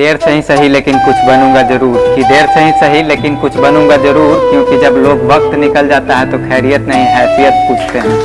देर से ही सही, लेकिन कुछ बनूँगा ज़रूर। कि देर से ही सही, लेकिन कुछ बनूँगा ज़रूर, क्योंकि जब लोग वक्त निकल जाता है तो खैरियत नहीं, हैसियत पूछते हैं।